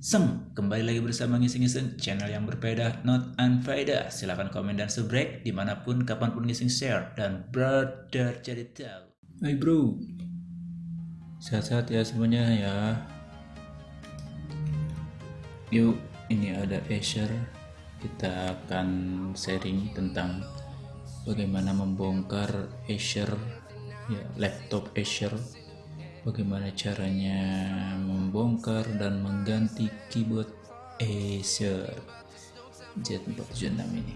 Seng, kembali lagi bersama Ngising-Ngising, channel yang berbeda, not unfaedah. Silahkan komen dan subscribe di mana pun, kapan pun Ngising share, dan brother jadi tahu. Hai bro, sehat-sehat ya semuanya ya. Yuk, ini ada Acer, kita akan sharing tentang bagaimana membongkar Acer, ya laptop Acer bagaimana caranya membongkar dan mengganti keyboard Acer Z476 ini?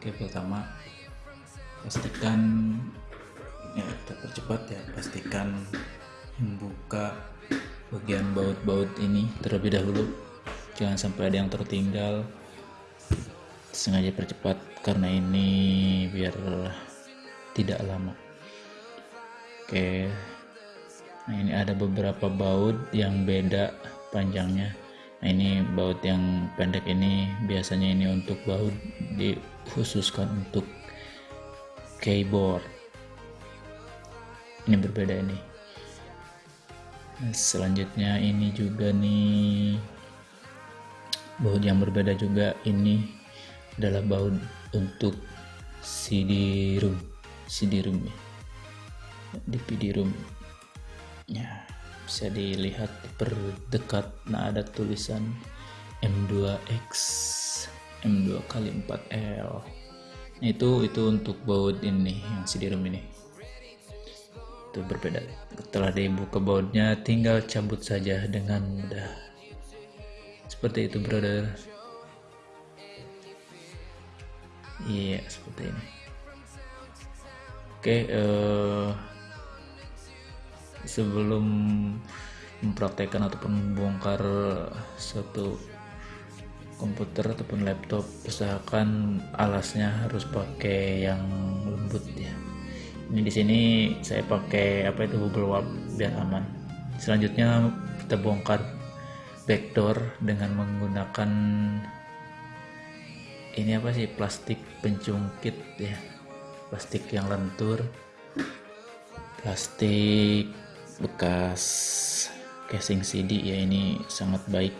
Oke pertama pastikan ya kita percepat ya pastikan membuka bagian baut-baut ini terlebih dahulu. Jangan sampai ada yang tertinggal. Sengaja percepat karena ini biar tidak lama. Oke nah ini ada beberapa baut yang beda panjangnya. Nah ini baut yang pendek ini biasanya ini untuk baut dikhususkan untuk keyboard. Ini berbeda ini. Nah, selanjutnya ini juga nih baut yang berbeda juga ini adalah baut untuk CD room CD room ya DVD room ya bisa dilihat terdekat nah ada tulisan M2X M2 kali 4L nah, itu itu untuk baut ini yang CD-ROM ini. Itu berbeda. Setelah dibuka bautnya tinggal cabut saja dengan mudah. Seperti itu brother. Iya seperti ini. Oke okay, uh, sebelum mempraktekkan ataupun membongkar suatu komputer ataupun laptop usahakan alasnya harus pakai yang lembut ya. Ini di sini saya pakai apa itu bubble wrap biar aman. Selanjutnya kita bongkar backdoor dengan menggunakan ini apa sih plastik pencungkit ya. Plastik yang lentur. Plastik bekas casing CD ya ini sangat baik.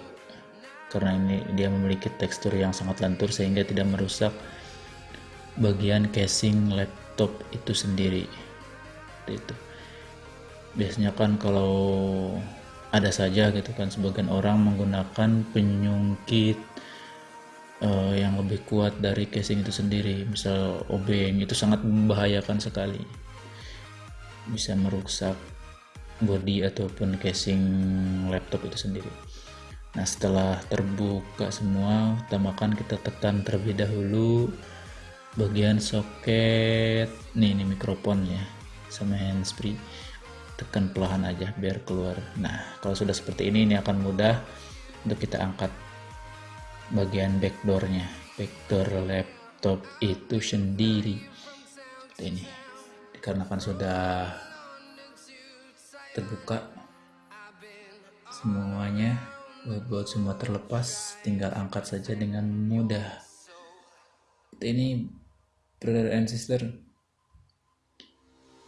Karena ini dia memiliki tekstur yang sangat lentur sehingga tidak merusak bagian casing laptop itu sendiri. Itu. Biasanya kan kalau ada saja gitu kan sebagian orang menggunakan penyungkit uh, yang lebih kuat dari casing itu sendiri. Misal obeng itu sangat membahayakan sekali. Bisa merusak body ataupun casing laptop itu sendiri. Nah setelah terbuka semua utamakan kita tekan terlebih dahulu bagian soket. Nih ini mikrofon ya sama handsfree. Tekan perlahan aja biar keluar. Nah kalau sudah seperti ini ini akan mudah untuk kita angkat bagian backdoornya. Backdoor laptop itu sendiri. Seperti ini. Dikarenakan sudah terbuka. Semuanya buat semua terlepas tinggal angkat saja dengan mudah. Ini brother and sister.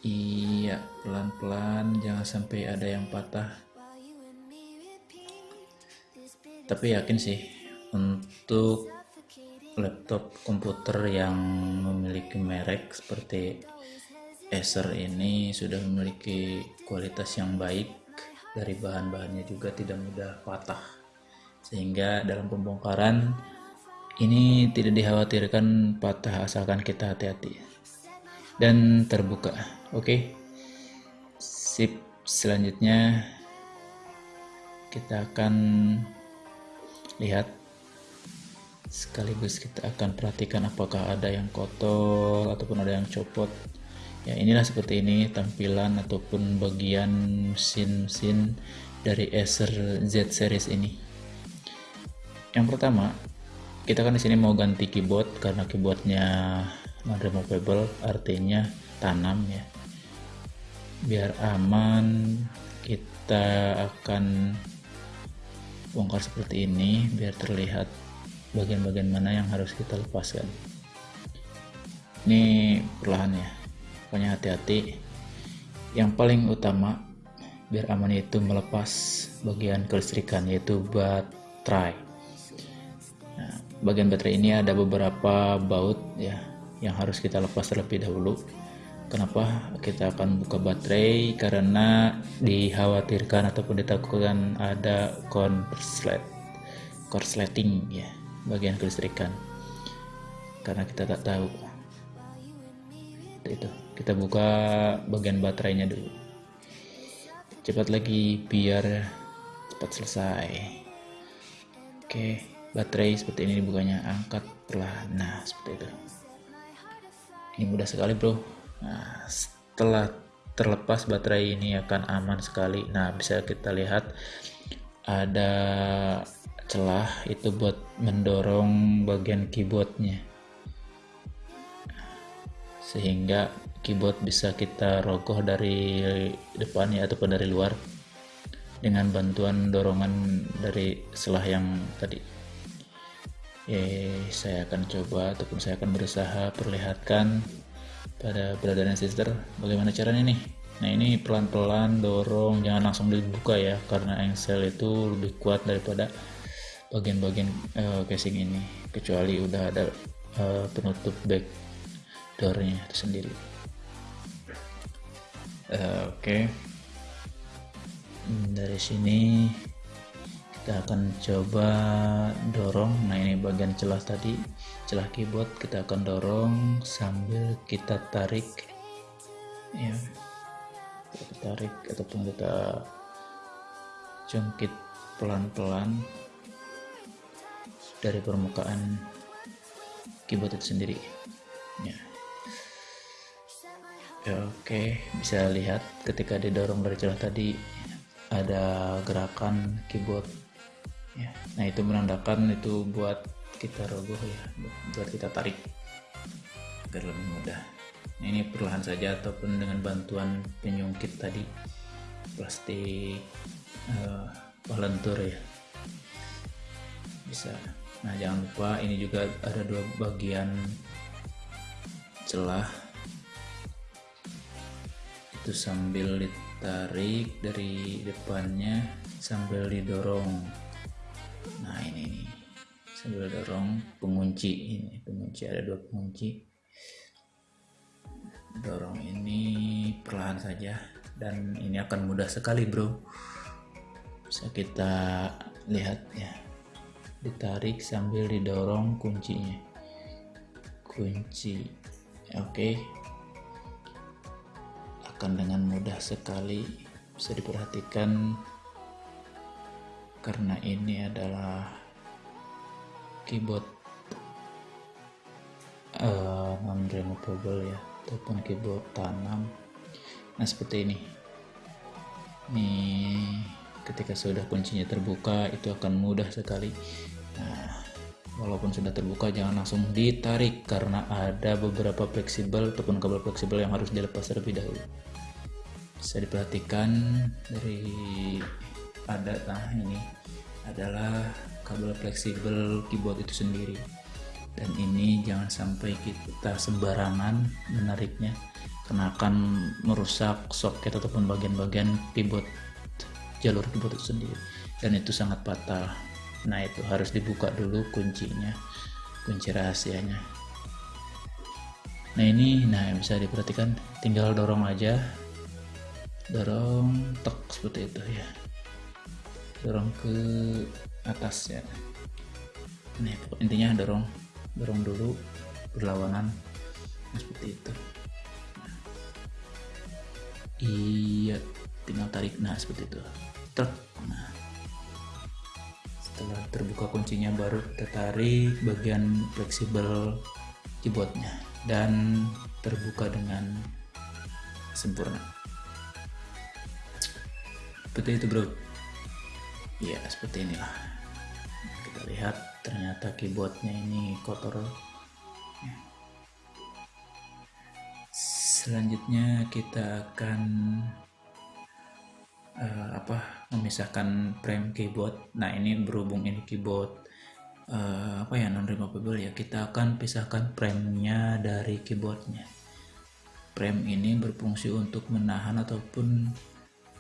Iya pelan-pelan jangan sampai ada yang patah. Tapi yakin sih untuk laptop komputer yang memiliki merek seperti Acer ini sudah memiliki kualitas yang baik dari bahan-bahannya juga tidak mudah patah. Sehingga dalam pembongkaran ini tidak dikhawatirkan patah asalkan kita hati-hati. Dan terbuka oke? Okay? sip selanjutnya kita akan lihat. Sekaligus kita akan perhatikan apakah ada yang kotor ataupun ada yang copot ya inilah seperti ini tampilan ataupun bagian mesin-mesin dari Acer Z series ini. Yang pertama kita kan di sini mau ganti keyboard karena keyboardnya non-removable artinya tanam ya. Biar aman kita akan bongkar seperti ini biar terlihat bagian-bagian mana yang harus kita lepaskan. Ini perlahan ya pokoknya hati-hati. Yang paling utama biar aman itu melepas bagian kelistrikan yaitu bat try nah, bagian baterai ini ada beberapa baut ya yang harus kita lepas terlebih dahulu. Kenapa kita akan buka baterai? Karena dikhawatirkan ataupun ditakutkan ada korslet korsleting ya bagian kelistrikan. Karena kita tak tahu. Itu kita buka bagian baterainya dulu. Cepat lagi biar cepat selesai. Oke baterai seperti ini dibukanya angkat perlahan. Nah seperti itu. Ini mudah sekali bro. Nah setelah terlepas baterai ini akan aman sekali. Nah bisa kita lihat ada celah itu buat mendorong bagian keyboardnya sehingga keyboard bisa kita rogoh dari depannya ataupun dari luar dengan bantuan dorongan dari selah yang tadi. Eh saya akan coba ataupun saya akan berusaha perlihatkan pada brother dan sister bagaimana caranya nih. Nah ini pelan-pelan dorong jangan langsung dibuka ya karena engsel itu lebih kuat daripada bagian-bagian uh, casing ini. Kecuali udah ada uh, penutup back doornya itu sendiri uh, oke okay. dari sini kita akan coba dorong nah ini bagian celah tadi celah keyboard kita akan dorong sambil kita tarik ya kita tarik ataupun kita jungkit pelan-pelan dari permukaan keyboard itu sendiri ya. Oke bisa lihat ketika didorong dari celah tadi ada gerakan keyboard. Ya nah itu menandakan itu buat kita rogoh ya buat kita tarik. Agar lebih mudah. Nah, ini perlahan saja ataupun dengan bantuan penyungkit tadi. Plastik uh, ya. Bisa. Nah jangan lupa ini juga ada dua bagian celah itu sambil ditarik dari depannya sambil didorong. Nah ini nih. Sambil dorong pengunci ini. Pengunci ada dua pengunci. Dorong ini perlahan saja dan ini akan mudah sekali bro. Bisa kita lihat ya. Ditarik sambil didorong kuncinya. Kunci. Oke. Akan dengan mudah sekali bisa diperhatikan. Karena ini adalah keyboard uh, non removable ya ataupun keyboard tanam. Nah seperti ini. Ini ketika sudah kuncinya terbuka itu akan mudah sekali. Nah walaupun sudah terbuka jangan langsung ditarik karena ada beberapa fleksibel ataupun kabel fleksibel yang harus dilepas terlebih dahulu. Bisa diperhatikan dari ada nah ini adalah kabel fleksibel keyboard itu sendiri. Dan ini jangan sampai kita sembarangan menariknya karena akan merusak soket ataupun bagian-bagian keyboard jalur keyboard itu sendiri. Dan itu sangat fatal nah itu harus dibuka dulu kuncinya kunci rahasianya. Nah ini nah yang bisa diperhatikan tinggal dorong aja. Dorong tek seperti itu ya. Dorong ke atas ya. Nih intinya dorong dorong dulu berlawanan nah, seperti itu. Nah. iya tinggal tarik nah seperti itu. Truk nah setelah terbuka kuncinya baru kita tarik bagian fleksibel keyboardnya dan terbuka dengan sempurna. Seperti itu bro. Ya seperti inilah. Kita lihat ternyata keyboardnya ini kotor. Ya. selanjutnya kita akan uh, apa memisahkan frame keyboard. Nah ini berhubung ini keyboard uh, apa ya non removable ya kita akan pisahkan frame-nya dari keyboardnya. Frame ini berfungsi untuk menahan ataupun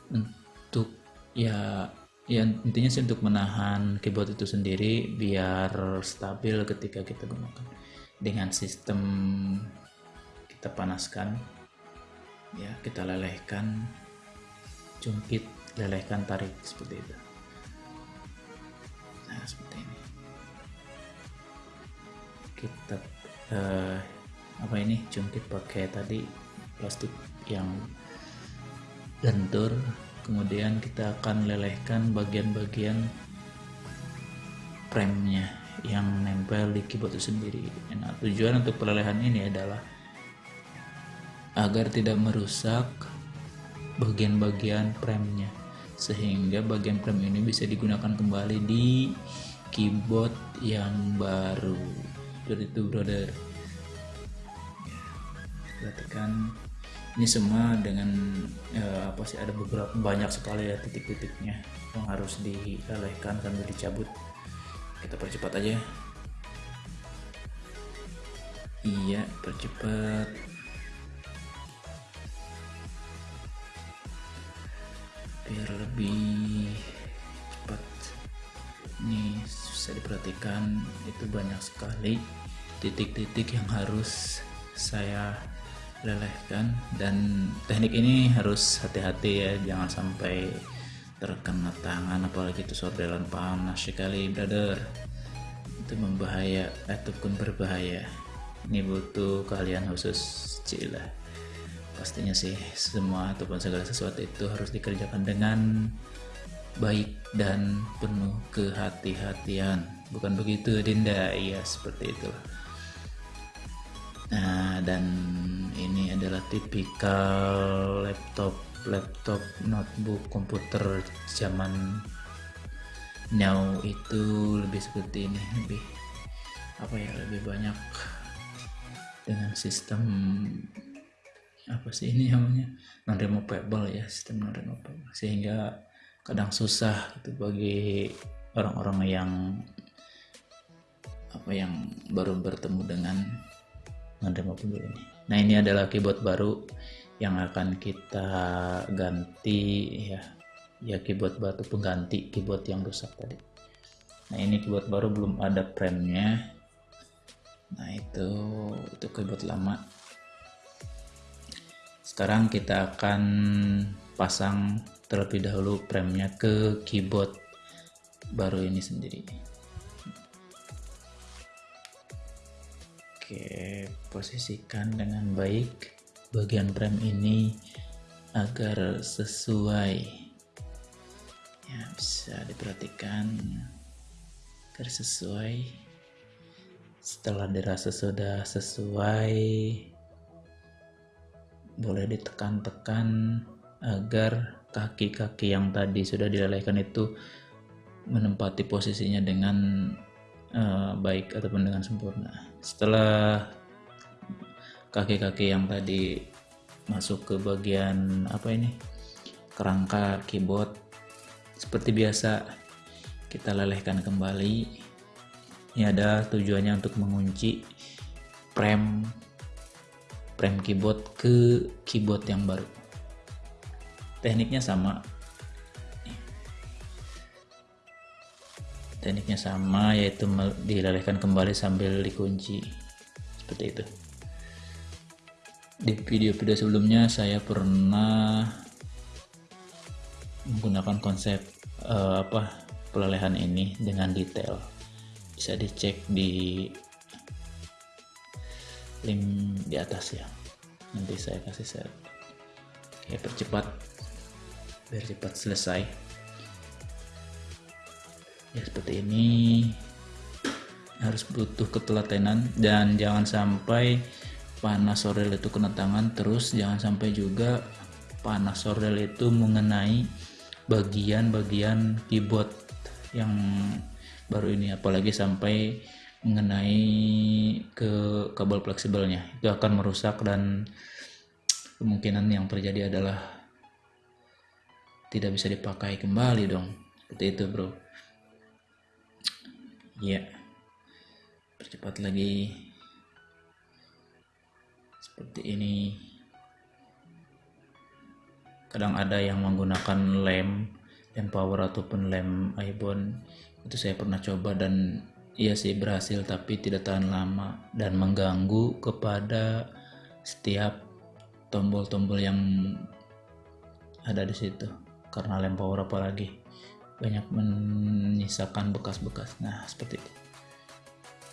untuk ya ya intinya sih untuk menahan keyboard itu sendiri biar stabil ketika kita gunakan. Dengan sistem kita panaskan ya kita lelehkan jungkit lelehkan tarik seperti itu. Nah seperti ini. Kita uh, apa ini? Jungkit pakai tadi plastik yang lentur. Kemudian kita akan lelehkan bagian-bagian premnya yang nempel di keyboard itu sendiri. Nah tujuan untuk pelelehan ini adalah agar tidak merusak bagian-bagian premnya. Sehingga bagian prem ini bisa digunakan kembali di keyboard yang baru. Seperti itu brother. Perhatikan. Ini semua dengan ya, apa sih ada beberapa banyak sekali ya titik-titiknya yang harus dilelehkan sambil dicabut. Kita percepat aja. Iya percepat biar lebih cepat. Ini bisa diperhatikan. Itu banyak sekali titik-titik yang harus saya lelehkan. Dan teknik ini harus hati-hati ya. Jangan sampai terkena tangan. Apalagi itu sordelan panas sekali brother. Itu membahaya ataupun berbahaya. Ini butuh kalian khusus cila pastinya sih semua ataupun segala sesuatu itu harus dikerjakan dengan baik dan penuh kehati-hatian. Bukan begitu Dinda? Iya seperti itulah. Nah, dan ini adalah tipikal laptop laptop notebook komputer zaman now itu lebih seperti ini lebih apa ya lebih banyak dengan sistem apa sih ini namanya? Non removable ya sistem non removable sehingga kadang susah itu bagi orang-orang yang apa yang baru bertemu dengan menerima pembeli ini. Nah ini adalah keyboard baru yang akan kita ganti ya. Ya keyboard batu pengganti keyboard yang rusak tadi. Nah ini keyboard baru belum ada premnya nah itu itu keyboard lama sekarang kita akan pasang terlebih dahulu premnya ke keyboard baru ini sendiri Oke, posisikan dengan baik bagian frame ini agar sesuai. Ya, bisa diperhatikan agar sesuai. Setelah dirasa sudah sesuai, boleh ditekan-tekan agar kaki-kaki yang tadi sudah dilelehkan itu menempati posisinya dengan uh, baik ataupun dengan sempurna. Setelah kaki-kaki yang tadi masuk ke bagian apa ini kerangka keyboard seperti biasa kita lelehkan kembali. Ini ada tujuannya untuk mengunci frame frame keyboard ke keyboard yang baru. Tekniknya sama. Tekniknya sama yaitu dilelehkan kembali sambil dikunci. Seperti itu. Di video-video sebelumnya saya pernah menggunakan konsep uh, apa pelelehan ini dengan detail. Bisa dicek di link di atas ya. Nanti saya kasih share. Oke percepat biar cepat selesai. Ya seperti ini. Harus butuh ketelatenan. Dan jangan sampai panas sorel itu kena tangan terus. Jangan sampai juga panas sorel itu mengenai bagian-bagian keyboard yang baru ini. Apalagi sampai mengenai ke kabel fleksibelnya. Itu akan merusak dan kemungkinan yang terjadi adalah tidak bisa dipakai kembali dong. Seperti itu bro. Ya percepat lagi. Seperti ini. Kadang ada yang menggunakan lem lem power ataupun lem ibon. Itu saya pernah coba dan iya sih berhasil tapi tidak tahan lama dan mengganggu kepada setiap tombol-tombol yang ada di situ. Karena lem power apalagi banyak menyisakan bekas-bekas. Nah seperti itu.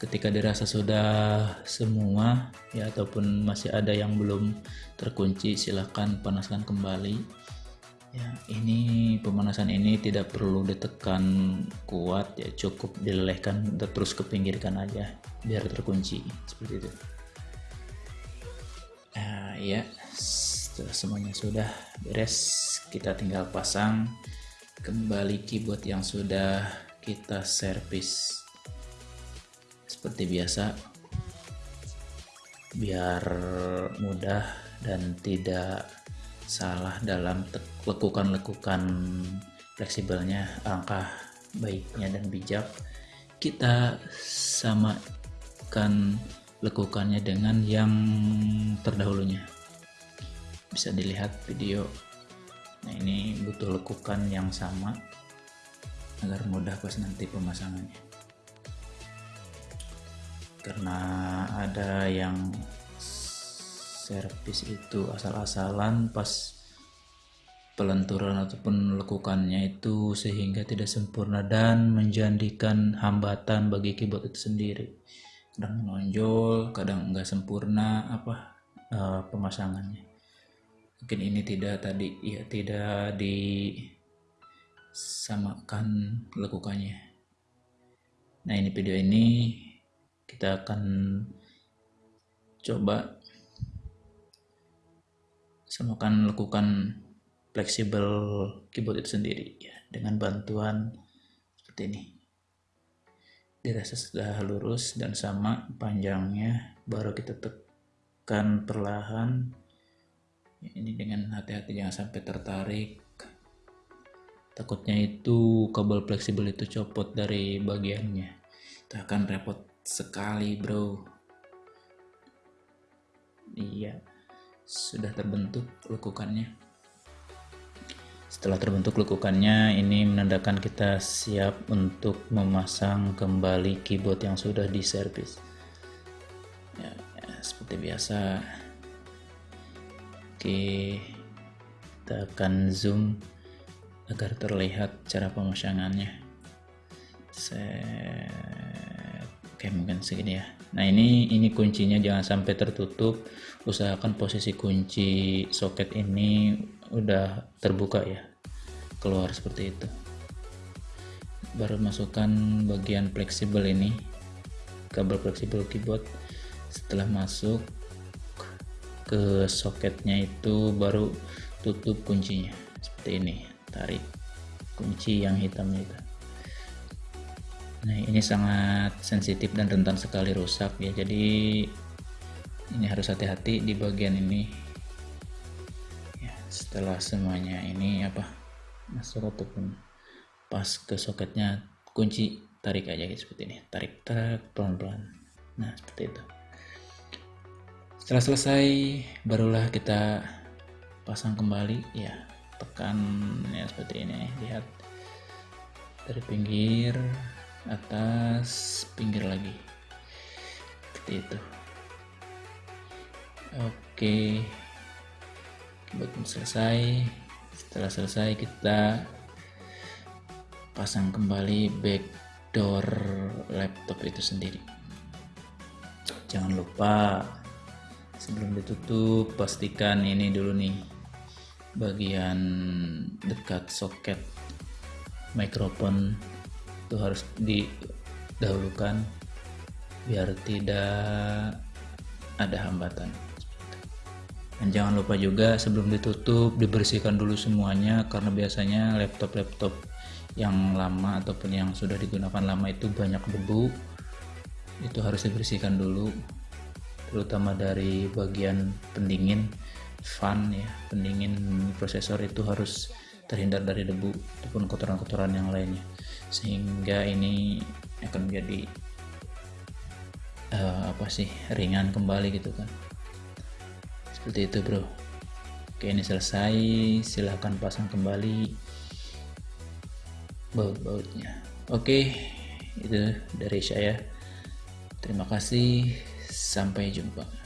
Ketika dirasa sudah semua ya ataupun masih ada yang belum terkunci silahkan panaskan kembali ya ini pemanasan ini tidak perlu ditekan kuat ya cukup dilelehkan terus kepinggirkan aja biar terkunci seperti itu. Nah, ya setelah semuanya sudah beres kita tinggal pasang kembali keyboard yang sudah kita servis. Seperti biasa biar mudah dan tidak salah dalam lekukan-lekukan fleksibelnya angka baiknya dan bijak. Kita samakan lekukannya dengan yang terdahulunya. Bisa dilihat video. Nah ini butuh lekukan yang sama agar mudah pas nanti pemasangannya. Karena ada yang servis itu asal-asalan pas pelenturan ataupun lekukannya itu sehingga tidak sempurna dan menjadikan hambatan bagi keyboard itu sendiri. Kadang menonjol kadang enggak sempurna apa uh, pemasangannya. Mungkin ini tidak tadi ya tidak disamakan lekukannya. Nah ini video ini kita akan coba semakan lakukan fleksibel keyboard itu sendiri ya. Dengan bantuan seperti ini. Dirasa sudah lurus dan sama panjangnya baru kita tekan perlahan. Ya, ini dengan hati-hati jangan sampai tertarik. Takutnya itu kabel fleksibel itu copot dari bagiannya. Itu akan repot sekali bro. Iya sudah terbentuk lekukannya setelah terbentuk lekukannya ini menandakan kita siap untuk memasang kembali keyboard yang sudah diservis. Ya, ya seperti biasa. Oke kita akan zoom agar terlihat cara pemasangannya. Saya Oke mungkin segini ya nah ini ini kuncinya jangan sampai tertutup. Usahakan posisi kunci soket ini udah terbuka ya keluar seperti itu. Baru masukkan bagian fleksibel ini kabel fleksibel keyboard. Setelah masuk ke soketnya itu baru tutup kuncinya. Seperti ini tarik kunci yang hitamnya itu Nah ini sangat sensitif dan rentan sekali rusak ya. Jadi ini harus hati-hati di bagian ini. Ya, setelah semuanya ini apa masuk ataupun pas ke soketnya kunci tarik aja gitu seperti ini. Tarik tarik pelan-pelan. Nah seperti itu. Setelah selesai barulah kita pasang kembali. Ya tekan ya seperti ini. Lihat dari pinggir atas pinggir lagi. Seperti itu. Oke. Buat selesai setelah selesai kita pasang kembali backdoor laptop itu sendiri. Jangan lupa sebelum ditutup pastikan ini dulu nih bagian dekat soket mikrofon itu harus didahulukan biar tidak ada hambatan. Dan jangan lupa juga sebelum ditutup dibersihkan dulu semuanya karena biasanya laptop-laptop yang lama ataupun yang sudah digunakan lama itu banyak debu. Itu harus dibersihkan dulu terutama dari bagian pendingin fan ya pendingin prosesor itu harus terhindar dari debu ataupun kotoran-kotoran yang lainnya sehingga ini akan menjadi uh, apa sih ringan kembali gitu kan. Seperti itu bro. Oke ini selesai. Silahkan pasang kembali baut-bautnya. Oke itu dari saya. Terima kasih. Sampai jumpa